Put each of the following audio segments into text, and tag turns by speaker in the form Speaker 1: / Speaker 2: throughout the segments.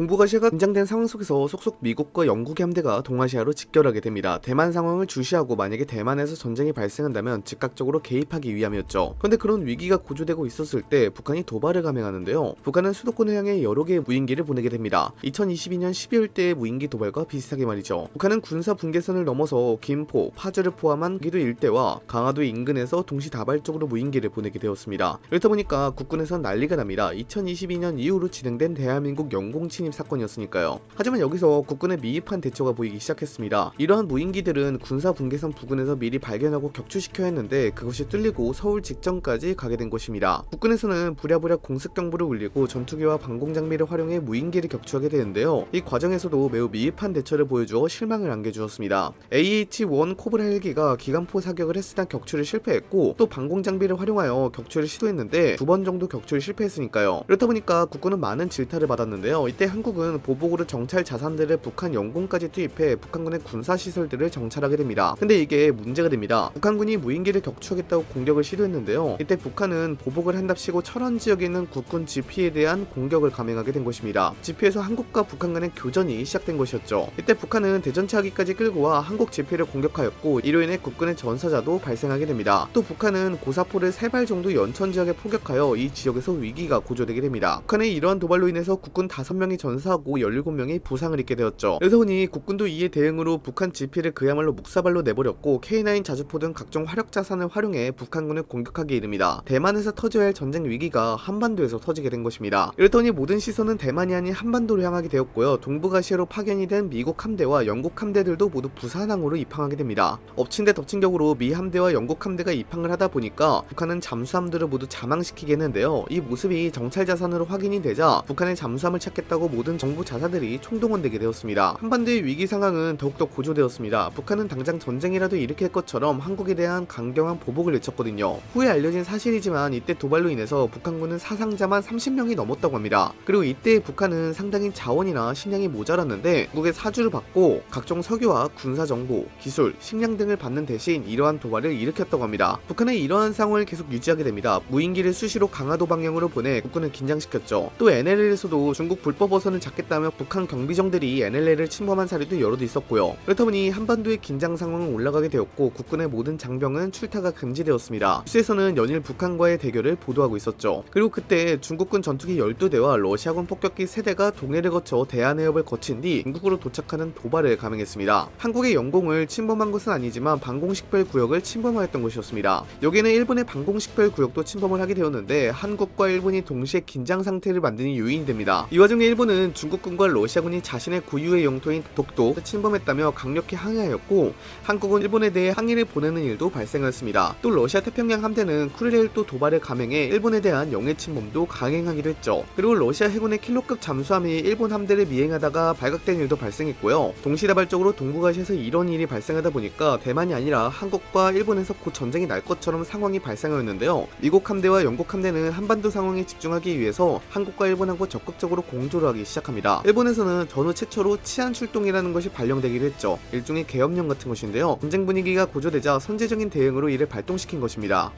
Speaker 1: 동북아시아가 긴장된 상황 속에서 속속 미국과 영국의 함대가 동아시아로 직결하게 됩니다. 대만 상황을 주시하고 만약에 대만에서 전쟁이 발생한다면 즉각적으로 개입하기 위함이었죠. 그런데 그런 위기가 고조되고 있었을 때 북한이 도발을 감행하는데요. 북한은 수도권을 향해 여러 개의 무인기를 보내게 됩니다. 2022년 12월 때의 무인기 도발과 비슷하게 말이죠. 북한은 군사 분계선을 넘어서 김포, 파주를 포함한 기도 일대와 강화도 인근에서 동시다발적으로 무인기를 보내게 되었습니다. 그렇다 보니까 국군에선 난리가 납니다. 2022년 이후로 진행된 대한민국 영공 침입 사건이었으니까요. 하지만 여기서 국군의 미흡한 대처가 보이기 시작했습니다. 이러한 무인기들은 군사 분계선 부근에서 미리 발견하고 격추시켜야 했는데 그것이 뚫리고 서울 직전까지 가게 된 것입니다. 국군에서는 부랴부랴 공습 경보를 울리고 전투기와 방공 장비를 활용해 무인기를 격추하게 되는데요. 이 과정에서도 매우 미흡한 대처를 보여주어 실망을 안겨주었습니다. AH-1 코브라 헬기가 기관포 사격을 했으나 격추를 실패했고 또 방공 장비를 활용하여 격추를 시도했는데 두 번 정도 격추를 실패했으니까요. 그렇다 보니까 국군은 많은 질타를 받았는데요. 이때 한 국은 보복으로 정찰 자산들을 북한 영공까지 투입해 북한군의 군사 시설들을 정찰하게 됩니다. 근데 이게 문제가 됩니다. 북한군이 무인기를 격추하겠다고 공격을 시도했는데요. 이때 북한은 보복을 한답시고 철원 지역에 있는 국군 GP에 대한 공격을 감행하게 된 것입니다. GP에서 한국과 북한 간의 교전이 시작된 것이었죠. 이때 북한은 대전차기까지 끌고 와 한국 GP를 공격하였고 이로 인해 국군의 전사자도 발생하게 됩니다. 또 북한은 고사포를 세발 정도 연천 지역에 포격하여 이 지역에서 위기가 고조되게 됩니다. 북한의 이러한 도발로 인해서 국군 5명이 전 사하고 17명이 부상을 입게 되었죠. 보니 국군도 이에 대응으로 북한 GP를 그야말로 묵사발로 내버렸고 K9 자주포 등 각종 화력 자산을 활용해 북한군을 공격하기 이릅니다. 대만에서 터져야 할 전쟁 위기가 한반도에서 터지게 된 것입니다. 이렇더니 모든 시선은 대만이 아닌 한반도로 향하게 되었고요. 동북아시아로 파견이 된 미국 함대와 영국 함대들도 모두 부산항으로 입항하게 됩니다. 엎친 데 덮친 격으로 미 함대와 영국 함대가 입항을 하다 보니까 북한은 잠수함들을 모두 자망시키게 했는데요. 이 모습이 정찰 자산으로 확인이 되자 북한의 잠수함을 찾겠다고 모든 정부 자사들이 총동원되게 되었습니다. 한반도의 위기 상황은 더욱더 고조되었습니다. 북한은 당장 전쟁이라도 일으킬 것처럼 한국에 대한 강경한 보복을 외쳤거든요. 후에 알려진 사실이지만 이때 도발로 인해서 북한군은 사상자만 30명이 넘었다고 합니다. 그리고 이때 북한은 상당히 자원이나 식량이 모자랐는데 국의 사주를 받고 각종 석유와 군사 정보, 기술, 식량 등을 받는 대신 이러한 도발을 일으켰다고 합니다. 북한은 이러한 상황을 계속 유지하게 됩니다. 무인기를 수시로 강화도 방향으로 보내 국군을 긴장시켰죠. 또 NLL에서도 중국 불법 어선 을 잡겠다며 북한 경비정들이 NLL을 침범한 사례도 도 있었고요. 그렇다 보니 한반도의 긴장 상황은 올라가게 되었고 국군의 모든 장병은 출타가 금지되었습니다. 뉴스에서는 연일 북한과의 대결을 보도하고 있었죠. 그리고 그때 중국군 전투기 12대와 러시아군 폭격기 3대가 동해를 거쳐 대한해협을 거친 뒤 중국으로 도착하는 도발을 감행했습니다. 한국의 영공을 침범한 것은 아니지만 방공식별 구역을 침범하였던 것이었습니다. 여기는 일본의 방공식별 구역도 침범을 하게 되었는데 한국과 일본이 동시에 긴장 상태를 만드는 요인이 됩니다. 이 와중에 일본은 중국군과 러시아군이 자신의 구유의 영토인 독도 침범했다며 강력히 항의하였고 한국은 일본에 대해 항의를 보내는 일도 발생하였습니다. 또 러시아 태평양 함대는 쿠릴레일도 도발을 감행해 일본에 대한 영해 침범도 강행하기도 했죠. 그리고 러시아 해군의 킬로급 잠수함이 일본 함대를 미행하다가 발각된 일도 발생했고요. 동시다발적으로 동북아시아에서 이런 일이 발생하다 보니까 대만이 아니라 한국과 일본에서 곧 전쟁이 날 것처럼 상황이 발생하였는데요. 미국 함대와 영국 함대는 한반도 상황에 집중하기 위해서 한국과 일본하고 적극적으로 공조를 하기 시작합니다. 일본에서는 전후 최초로 치안 출동이라는 것이 발령되기도 했죠. 일종의 계엄령 같은 것인데요. 전쟁 분위기가 고조되자 선제적인 대응으로 이를 발동시킨 것입니다.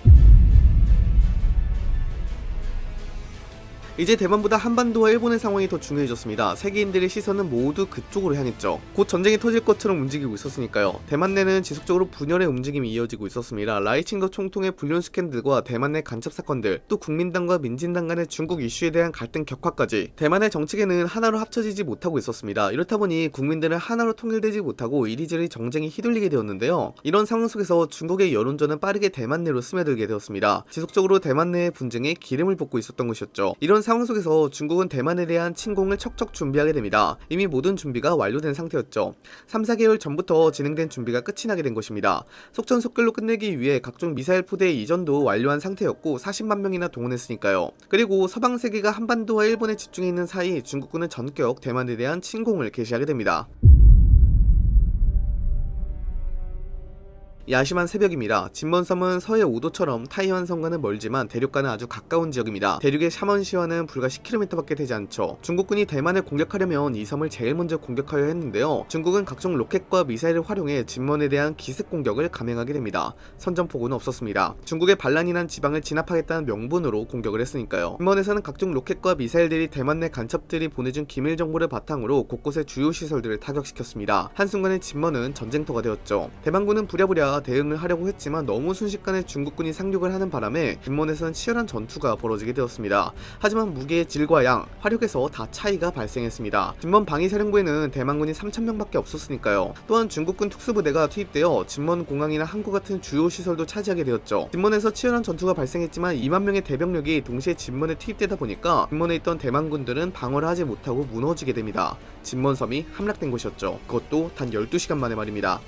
Speaker 1: 이제 대만보다 한반도와 일본의 상황이 더 중요해졌습니다. 세계인들의 시선은 모두 그쪽으로 향했죠. 곧 전쟁이 터질 것처럼 움직이고 있었으니까요. 대만 내는 지속적으로 분열의 움직임이 이어지고 있었습니다. 라이칭더 총통의 불륜 스캔들과 대만 내 간첩 사건들, 또 국민당과 민진당 간의 중국 이슈에 대한 갈등 격화까지 대만의 정치계는 하나로 합쳐지지 못하고 있었습니다. 이렇다 보니 국민들은 하나로 통일되지 못하고 이리저리 정쟁이 휘둘리게 되었는데요. 이런 상황 속에서 중국의 여론전은 빠르게 대만 내로 스며들게 되었습니다. 지속적으로 대만 내의 분쟁에 기름을 붓고 있었던 것이었죠. 이런 상황 속에서 중국은 대만에 대한 침공을 척척 준비하게 됩니다. 이미 모든 준비가 완료된 상태였죠. 3, 4개월 전부터 진행된 준비가 끝이 나게 된 것입니다. 속전속결로 끝내기 위해 각종 미사일 포대 이전도 완료한 상태였고 40만 명이나 동원했으니까요. 그리고 서방 세계가 한반도와 일본에 집중해 있는 사이 중국군은 전격 대만에 대한 침공을 개시하게 됩니다. 야심한 새벽입니다. 진먼섬은 서해 오도처럼 타이완 섬과는 멀지만 대륙과는 아주 가까운 지역입니다. 대륙의 샤먼시와는 불과 10km밖에 되지 않죠. 중국군이 대만을 공격하려면 이 섬을 제일 먼저 공격하려 했는데요. 중국은 각종 로켓과 미사일을 활용해 진먼에 대한 기습 공격을 감행하게 됩니다. 선전포고는 없었습니다. 중국의 반란이 난 지방을 진압하겠다는 명분으로 공격을 했으니까요. 진먼에서는 각종 로켓과 미사일들이 대만 내 간첩들이 보내준 기밀 정보를 바탕으로 곳곳의 주요 시설들을 타격시켰습니다. 한순간에 진먼은 전쟁터가 되었죠. 대만군은 부랴부랴 대응을 하려고 했지만 너무 순식간에 중국군이 상륙을 하는 바람에 진먼에서는 치열한 전투가 벌어지게 되었습니다. 하지만 무기의 질과 양, 화력에서 다 차이가 발생했습니다. 진먼 방위사령부에는 대만군이 3,000명밖에 없었으니까요. 또한 중국군 특수부대가 투입되어 진먼 공항이나 항구 같은 주요 시설도 차지하게 되었죠. 진먼에서 치열한 전투가 발생했지만 2만 명의 대병력이 동시에 진먼에 투입되다 보니까 진먼에 있던 대만군들은 방어를 하지 못하고 무너지게 됩니다. 진먼섬이 함락된 곳이었죠. 그것도 단 12시간 만에 말입니다.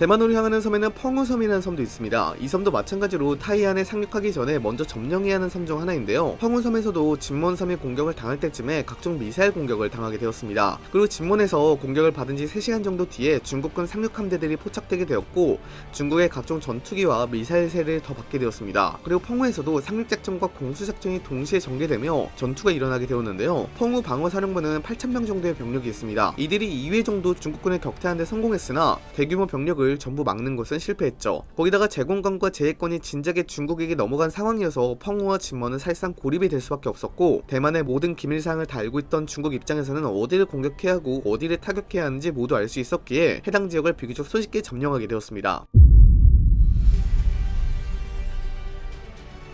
Speaker 1: 대만으로 향하는 섬에는 펑우섬이라는 섬도 있습니다. 이 섬도 마찬가지로 타이안에 상륙하기 전에 먼저 점령해야 하는 섬 중 하나인데요. 펑우섬에서도 진몬섬이 공격을 당할 때쯤에 각종 미사일 공격을 당하게 되었습니다. 그리고 진몬에서 공격을 받은 지 3시간 정도 뒤에 중국군 상륙 함대들이 포착되게 되었고 중국의 각종 전투기와 미사일 세를 더 받게 되었습니다. 그리고 펑우에서도 상륙작전과 공수작전이 동시에 전개되며 전투가 일어나게 되었는데요. 펑우 방어사령부는 8,000명 정도의 병력이 있습니다. 이들이 2회 정도 중국군을 격퇴하는 데 성공했으나 대규모 병력을 전부 막는 것은 실패했죠. 거기다가 제공권과 제해권이 진작에 중국에게 넘어간 상황이어서 펑우와 진먼은 사실상 고립이 될 수밖에 없었고 대만의 모든 기밀사항을 다 알고 있던 중국 입장에서는 어디를 공격해야 하고 어디를 타격해야 하는지 모두 알 수 있었기에 해당 지역을 비교적 손쉽게 점령하게 되었습니다.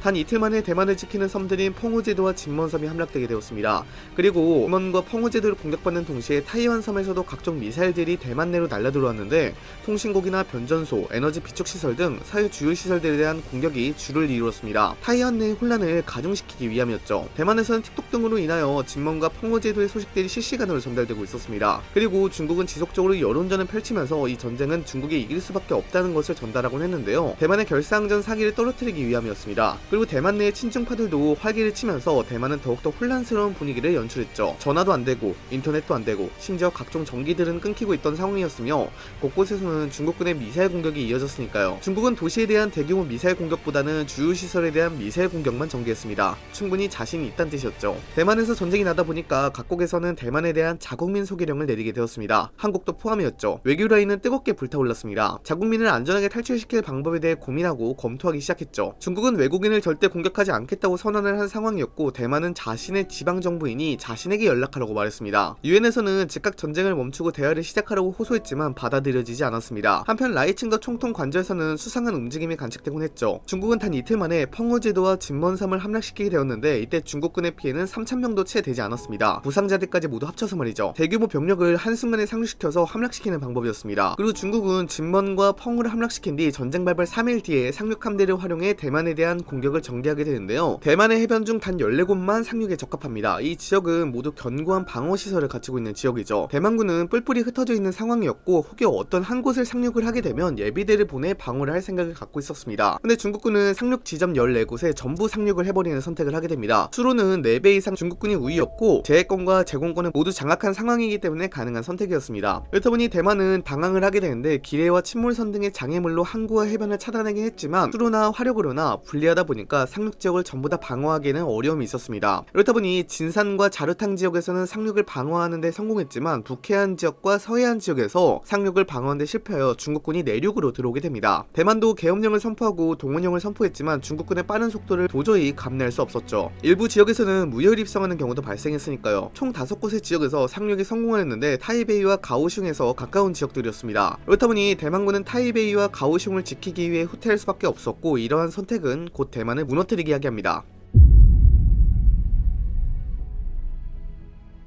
Speaker 1: 단 이틀 만에 대만을 지키는 섬들인 펑우제도와 진먼섬이 함락되게 되었습니다. 그리고 진먼과 펑우제도를 공격받는 동시에 타이완 섬에서도 각종 미사일들이 대만 내로 날라들어왔는데 통신국이나 변전소, 에너지 비축 시설 등 사회 주요 시설들에 대한 공격이 주를 이루었습니다. 타이완 내의 혼란을 가중시키기 위함이었죠. 대만에서는 틱톡 등으로 인하여 진먼과 펑우제도의 소식들이 실시간으로 전달되고 있었습니다. 그리고 중국은 지속적으로 여론전을 펼치면서 이 전쟁은 중국이 이길 수밖에 없다는 것을 전달하곤 했는데요. 대만의 결사항전 사기를 떨어뜨리기 위함이었습니다. 그리고 대만 내의 친중파들도 활기를 치면서 대만은 더욱더 혼란스러운 분위기를 연출했죠. 전화도 안 되고 인터넷도 안 되고 심지어 각종 전기들은 끊기고 있던 상황이었으며 곳곳에서는 중국군의 미사일 공격이 이어졌으니까요. 중국은 도시에 대한 대규모 미사일 공격보다는 주요 시설에 대한 미사일 공격만 전개했습니다. 충분히 자신이 있다는 뜻이었죠. 대만에서 전쟁이 나다 보니까 각국에서는 대만에 대한 자국민 소개령을 내리게 되었습니다. 한국도 포함이었죠. 외교 라인은 뜨겁게 불타올랐습니다. 자국민을 안전하게 탈출시킬 방법에 대해 고민하고 검토하기 시작했죠. 중국은 외국인을 절대 공격하지 않겠다고 선언을 한 상황이었고 대만은 자신의 지방 정부인이 자신에게 연락하라고 말했습니다. 유엔에서는 즉각 전쟁을 멈추고 대화를 시작하라고 호소했지만 받아들여지지 않았습니다. 한편 라이친과 총통 관저에서는 수상한 움직임이 관측되곤 했죠. 중국은 단 이틀 만에 펑어제도와 진먼섬을 함락시키게 되었는데 이때 중국군의 피해는 3,000명도 채 되지 않았습니다. 부상자들까지 모두 합쳐서 말이죠. 대규모 병력을 한순간에 상륙시켜서 함락시키는 방법이었습니다. 그리고 중국은 진먼과 펑을 함락시킨 뒤 전쟁 발발 3일 뒤에 상륙 함대를 활용해 대만에 대한 공격 을 전개하게 되는데요. 대만의 해변 중 단 14곳만 상륙에 적합합니다. 이 지역은 모두 견고한 방어 시설을 갖추고 있는 지역이죠. 대만군은 뿔뿔이 흩어져 있는 상황이었고 혹여 어떤 한 곳을 상륙을 하게 되면 예비대를 보내 방어를 할 생각을 갖고 있었습니다. 근데 중국군은 상륙 지점 14곳에 전부 상륙을 해버리는 선택을 하게 됩니다. 수로는 4배 이상 중국군이 우위였고 제해권과 제공권은 모두 장악한 상황이기 때문에 가능한 선택이었습니다. 그렇다 보니 대만은 당황을 하게 되는데 기뢰와 침몰선 등의 장애물로 항구와 해변을 차단하긴 했지만 수로나 화력으로나 불리하다 보니 까 상륙 지역을 전부 다 방어하기에는 어려움이 있었습니다. 그렇다 보니 진산과 자르탕 지역에서는 상륙을 방어하는 데 성공했지만 북해안 지역과 서해안 지역에서 상륙을 방어하는 데 실패하여 중국군이 내륙으로 들어오게 됩니다. 대만도 계엄령을 선포하고 동원령을 선포했지만 중국군의 빠른 속도를 도저히 감내할 수 없었죠. 일부 지역에서는 무혈 입성하는 경우도 발생했으니까요. 총 5곳의 지역에서 상륙에 성공했는데 타이베이와 가오슝에서 가까운 지역들이었습니다. 그렇다 보니 대만군은 타이베이와 가오슝을 지키기 위해 후퇴할 수밖에 없었고 이러한 선택은 곧 대만 을 무너뜨리게 하게 합니다.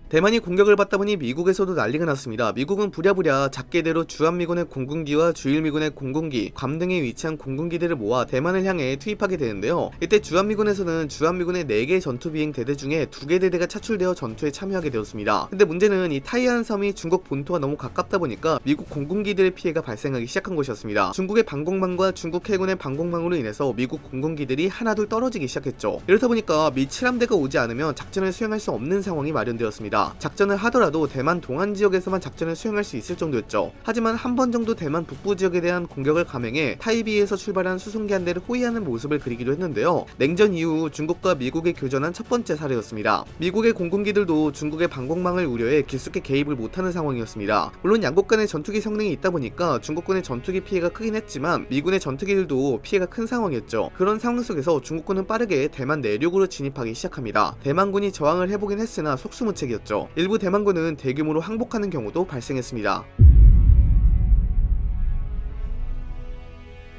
Speaker 1: 대만이 공격을 받다 보니 미국에서도 난리가 났습니다. 미국은 부랴부랴 작게대로 주한미군의 공군기와 주일미군의 공군기, 괌 등에 위치한 공군기들을 모아 대만을 향해 투입하게 되는데요. 이때 주한미군에서는 주한미군의 4개 전투비행 대대 중에 2개 대대가 차출되어 전투에 참여하게 되었습니다. 근데 문제는 이 타이안 섬이 중국 본토와 너무 가깝다 보니까 미국 공군기들의 피해가 발생하기 시작한 것이었습니다. 중국의 방공망과 중국 해군의 방공망으로 인해서 미국 공군기들이 하나둘 떨어지기 시작했죠. 이렇다 보니까 미 7함대가 오지 않으면 작전을 수행할 수 없는 상황이 마련되었습니다. 있었습니다. 작전을 하더라도 대만 동안 지역에서만 작전을 수행할 수 있을 정도였죠. 하지만 한 번 정도 대만 북부 지역에 대한 공격을 감행해 타이비에서 출발한 수송기 한 대를 호위하는 모습을 그리기도 했는데요. 냉전 이후 중국과 미국이 교전한 첫 번째 사례였습니다. 미국의 공군기들도 중국의 방공망을 우려해 깊숙이 개입을 못하는 상황이었습니다. 물론 양국 간의 전투기 성능이 있다 보니까 중국군의 전투기 피해가 크긴 했지만 미군의 전투기들도 피해가 큰 상황이었죠. 그런 상황 속에서 중국군은 빠르게 대만 내륙으로 진입하기 시작합니다. 대만군이 저항을 해보긴 했으나 속수무책이었죠. 일부 대만군은 대규모로 항복하는 경우도 발생했습니다.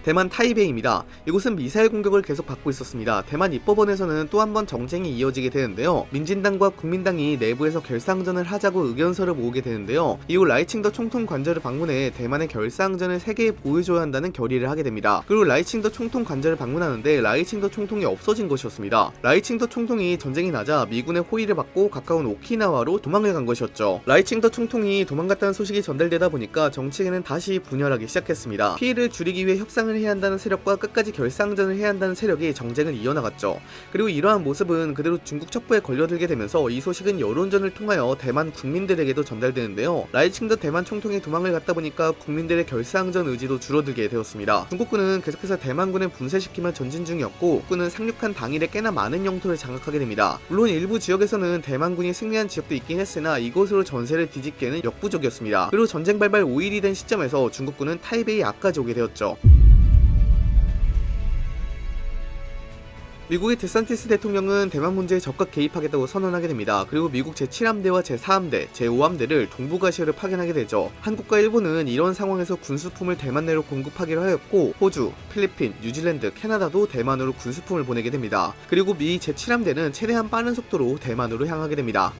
Speaker 1: 대만 타이베이입니다. 이곳은 미사일 공격을 계속 받고 있었습니다. 대만 입법원에서는 또 한 번 정쟁이 이어지게 되는데요. 민진당과 국민당이 내부에서 결사항전을 하자고 의견서를 모으게 되는데요. 이후 라이칭더 총통 관저를 방문해 대만의 결사항전을 세계에 보여줘야 한다는 결의를 하게 됩니다. 그리고 라이칭더 총통 관저를 방문하는데 라이칭더 총통이 없어진 것이었습니다. 라이칭더 총통이 전쟁이 나자 미군의 호의를 받고 가까운 오키나와로 도망을 간 것이었죠. 라이칭더 총통이 도망갔다는 소식이 전달되다 보니까 정치계는 다시 분열하기 시작했습니다. 피해를 줄이기 위해 협상을 해야 한다는 세력과 끝까지 결사항전을 해야 한다는 세력이 정쟁을 이어나갔죠. 그리고 이러한 모습은 그대로 중국 첩보에 걸려들게 되면서 이 소식은 여론전을 통하여 대만 국민들에게도 전달되는데요. 라이칭더 대만 총통이 도망을 갔다 보니까 국민들의 결상전 의지도 줄어들게 되었습니다. 중국군은 계속해서 대만군을 분쇄시키며 전진 중이었고 군은 상륙한 당일에 꽤나 많은 영토를 장악하게 됩니다. 물론 일부 지역에서는 대만군이 승리한 지역도 있긴 했으나 이곳으로 전세를 뒤집기에는 역부족이었습니다. 그리고 전쟁 발발 5일이 된 시점에서 중국군은 타이베이 앞까지 오게 되었죠. 미국의 데산티스 대통령은 대만 문제에 적극 개입하겠다고 선언하게 됩니다. 그리고 미국 제7함대와 제4함대, 제5함대를 동북아시아를 파견하게 되죠. 한국과 일본은 이런 상황에서 군수품을 대만 내로 공급하기로 하였고 호주, 필리핀, 뉴질랜드, 캐나다도 대만으로 군수품을 보내게 됩니다. 그리고 미 제7함대는 최대한 빠른 속도로 대만으로 향하게 됩니다.